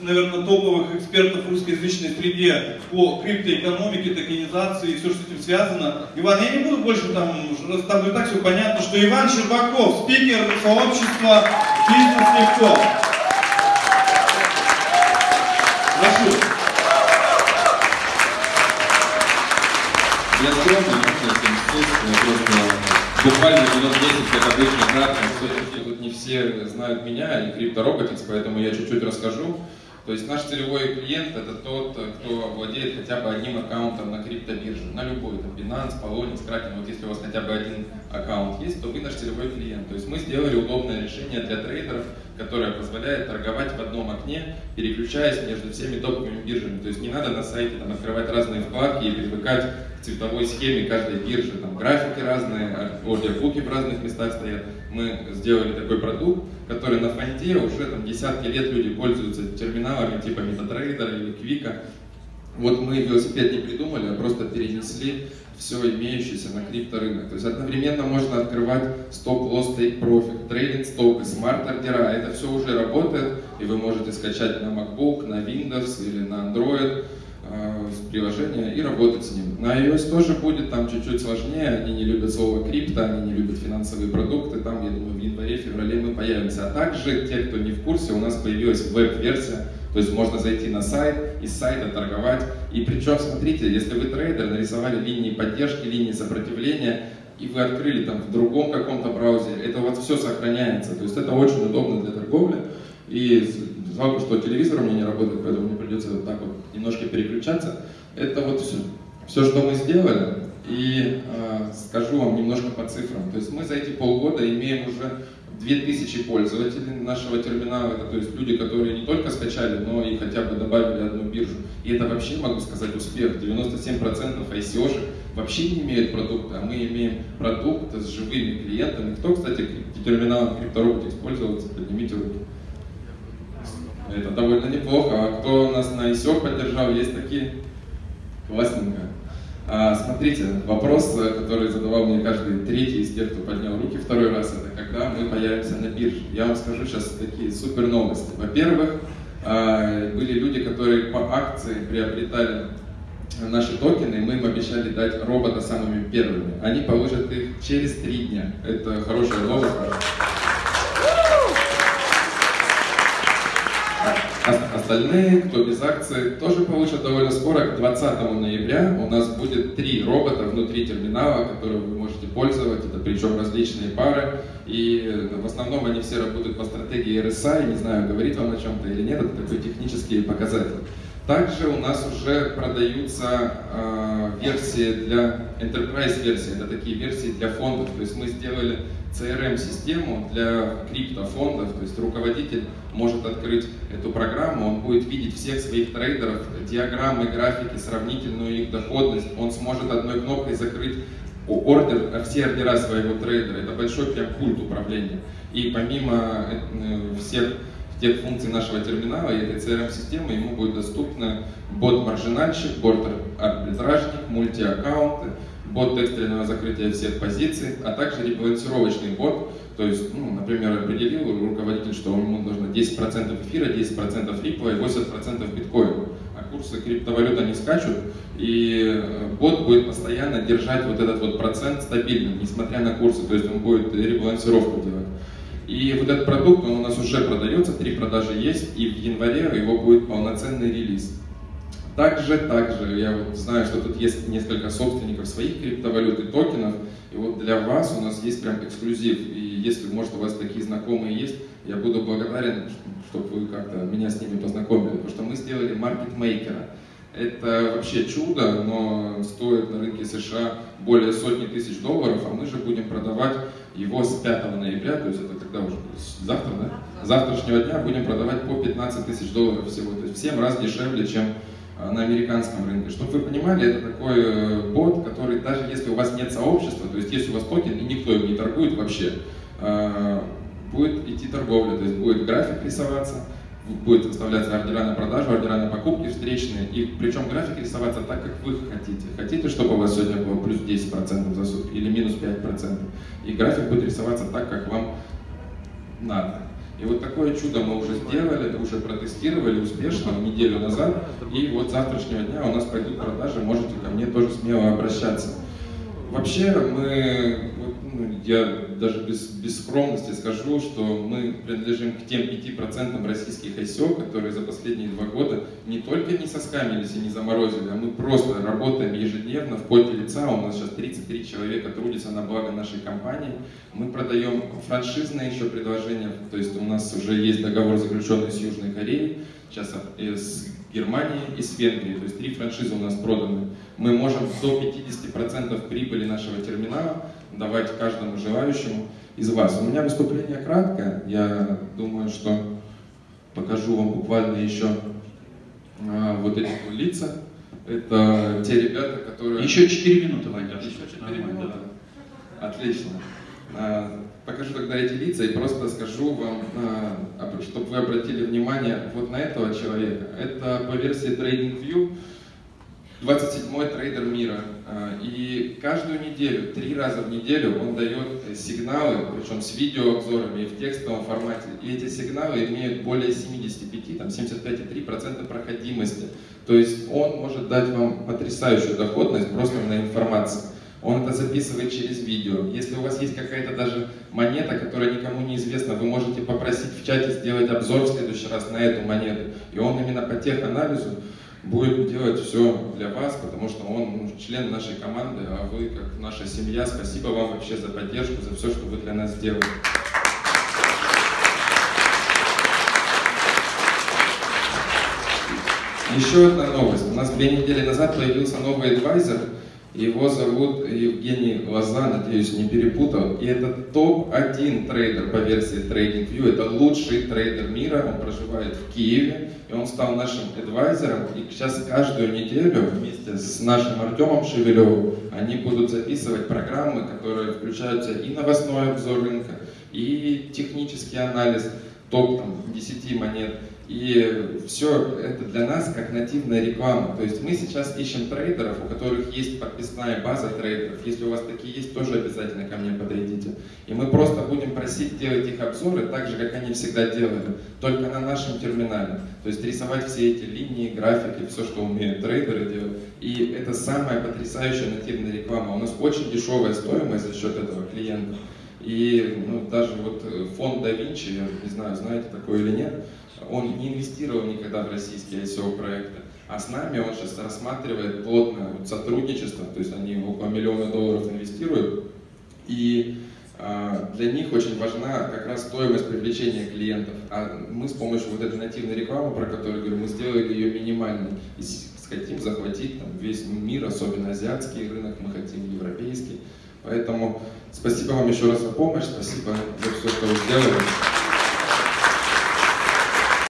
наверное, топовых экспертов в русскоязычной среде по криптоэкономике, токенизации и все, что с этим связано. Иван, я не буду больше там, там и так все понятно, что Иван Щербаков, спикер сообщества «Бизнес легко». Прошу. Я скромный, слушать, просто буквально минут 10, как обычно, кратко. Все-таки тут не все знают меня и криптороботец, поэтому я чуть-чуть расскажу. То есть наш целевой клиент это тот, кто владеет хотя бы одним аккаунтом на криптобирже, на любой, там Binance, Polonix, Kraken, вот если у вас хотя бы один аккаунт есть, то вы наш целевой клиент. То есть мы сделали удобное решение для трейдеров, которое позволяет торговать в одном окне, переключаясь между всеми топовыми биржами. То есть не надо на сайте там, открывать разные вкладки и привыкать к цветовой схеме каждой биржи. Там графики разные, ордербуки в разных местах стоят. Мы сделали такой продукт, который на фонде уже там десятки лет люди пользуются терминалами типа MetaTrader или Квика. Вот мы велосипед не придумали, а просто перенесли все имеющееся на крипторынок. То есть одновременно можно открывать stop-loss, take-profit, trailing stop и smart-ордера. Это все уже работает, и вы можете скачать на MacBook, на Windows или на Android приложение и работать с ним. На iOS тоже будет, там чуть-чуть сложнее, они не любят слово крипто, они не любят финансовые продукты, там, я думаю, в январе-феврале мы появимся. А также, те, кто не в курсе, у нас появилась веб-версия, то есть можно зайти на сайт, из сайта торговать. И причем, смотрите, если вы трейдер, нарисовали линии поддержки, линии сопротивления, и вы открыли там в другом каком-то браузере, это у вас все сохраняется. То есть это очень удобно для торговли. И жалко, что телевизор у меня не работает, поэтому мне придется вот так вот немножко переключаться. Это вот все, все что мы сделали. И э, скажу вам немножко по цифрам. То есть мы за эти полгода имеем уже 2000 пользователей нашего терминала, это то есть люди, которые не только скачали, но и хотя бы добавили одну биржу. И это вообще, могу сказать, успех. 97% ICO вообще не имеют продукта, а мы имеем продукт с живыми клиентами. Кто, кстати, терминалом крипторобот использовался, поднимите руки. Это довольно неплохо. А кто у нас на ICO поддержал, есть такие? Классненько. А, смотрите, вопрос, э, который задавал мне каждый третий из тех, кто поднял руки второй раз, это когда мы появимся на бирже. Я вам скажу сейчас такие супер новости. Во-первых, а, были люди, которые по акции приобретали наши токены, мы им обещали дать робота самыми первыми. Они получат их через три дня. Это хорошая новость. Остальные, кто без акции, тоже получат довольно скоро, к 20 ноября у нас будет три робота внутри терминала, которые вы можете пользовать, это причем различные пары, и э, в основном они все работают по стратегии RSI, не знаю, говорит вам о чем-то или нет, это такой технический показатель. Также у нас уже продаются э, версии для enterprise версии, это такие версии для фондов, то есть мы сделали CRM-систему для криптофондов, то есть руководитель может открыть эту программу, он будет видеть всех своих трейдеров, диаграммы, графики, сравнительную их доходность, он сможет одной кнопкой закрыть ордер, все ордера своего трейдера. Это большой прям пульт управления. И помимо э, всех тех функций нашего терминала и этой CRM-системы ему будет доступно бот-маржинальщик, бот-арбитражник, мультиаккаунты, бот экстренного закрытия всех позиций, а также ребалансировочный бот, то есть, ну, например, определил руководитель, что ему нужно 10% эфира, 10% рипла и 80% биткоина. А курсы криптовалют они скачут, и э, бот будет постоянно держать вот этот вот процент стабильным, несмотря на курсы, то есть он будет ребалансировку делать. И вот этот продукт, он у нас уже продается, три продажи есть, и в январе его будет полноценный релиз. Также, также, я вот знаю, что тут есть несколько собственников своих криптовалют и токенов, и вот для вас у нас есть прям эксклюзив, и если, может, у вас такие знакомые есть, я буду благодарен, чтобы вы как-то меня с ними познакомили, потому что мы сделали маркетмейкера. Это вообще чудо, но стоит на рынке США более сотни тысяч долларов, а мы же будем продавать его с 5 ноября, то есть это когда уже, завтра, да? завтрашнего дня будем продавать по 15 тысяч долларов всего, то есть в 7 раз дешевле, чем Э, на американском рынке. Чтобы вы понимали, это такой э, бот, который даже если у вас нет сообщества, то есть есть у вас токен и никто им не торгует вообще, э, будет идти торговля, то есть будет график рисоваться, будет выставляться ордера на продажу, ордера на покупки встречные, и причем график рисоваться так, как вы хотите. Хотите, чтобы у вас сегодня было плюс 10% за сутки или минус 5%, и график будет рисоваться так, как вам надо. И вот такое чудо мы уже сделали, уже протестировали успешно неделю назад. И вот с завтрашнего дня у нас пойдут продажи, можете ко мне тоже смело обращаться. Вообще мы, я даже без, без скромности скажу, что мы принадлежим к тем 5% российских ICO, которые за последние два года не только не соскамились и не заморозили, а мы просто работаем ежедневно в поте лица. У нас сейчас 33 человека трудятся на благо нашей компании. Мы продаем франшизные еще предложения, то есть у нас уже есть договор, заключенный с Южной Кореей, сейчас с Германии и с Венгрии. То есть три франшизы у нас проданы. Мы можем до 50% прибыли нашего терминала давать каждому желающему из вас. У меня выступление краткое. Я думаю, что покажу вам буквально еще а, вот эти лица. Это те ребята, которые... Еще 4 минуты, Ваня. Еще 4 минуты. Отлично. А, покажу тогда эти лица и просто скажу вам, а, чтобы вы обратили внимание вот на этого человека. Это по версии TradingView 27-й трейдер мира. А, и каждую неделю, три раза в неделю он дает сигналы, причем с видеообзорами и в текстовом формате. И эти сигналы имеют более 75, там 75,3% проходимости. То есть он может дать вам потрясающую доходность просто на информации. Он это записывает через видео. Если у вас есть какая-то даже монета, которая никому не известна, вы можете попросить в чате сделать обзор в следующий раз на эту монету. И он именно по теханализу будет делать все для вас, потому что он член нашей команды, а вы как наша семья. Спасибо вам вообще за поддержку, за все, что вы для нас сделали. Еще одна новость. У нас две недели назад появился новый advisor, его зовут Евгений Лоза, надеюсь, не перепутал. И это топ-1 трейдер по версии TradingView. Это лучший трейдер мира. Он проживает в Киеве. И он стал нашим advisor ом. И сейчас каждую неделю вместе с нашим Артемом Шевелевым они будут записывать программы, которые включаются и новостной обзор рынка, и технический анализ топ там, 10 монет и все это для нас как нативная реклама. То есть мы сейчас ищем трейдеров, у которых есть подписная база трейдеров. Если у вас такие есть, тоже обязательно ко мне подойдите. И мы просто будем просить делать их обзоры так же, как они всегда делали, только на нашем терминале. То есть рисовать все эти линии, графики, все, что умеют трейдеры делать. И это самая потрясающая нативная реклама. У нас очень дешевая стоимость за счет этого клиента. И ну, даже вот э, фонд да Винчи, я не знаю, знаете такое или нет, он не инвестировал никогда в российские ICO проекты, а с нами он сейчас рассматривает плотное сотрудничество, то есть они около миллиона долларов инвестируют, и э, для них очень важна как раз стоимость привлечения клиентов. А мы с помощью вот этой нативной рекламы, про которую говорю, мы сделали ее минимальной. И хотим захватить там, весь мир, особенно азиатский рынок, мы хотим европейский. Поэтому спасибо вам еще раз за помощь, спасибо за все, что вы сделали.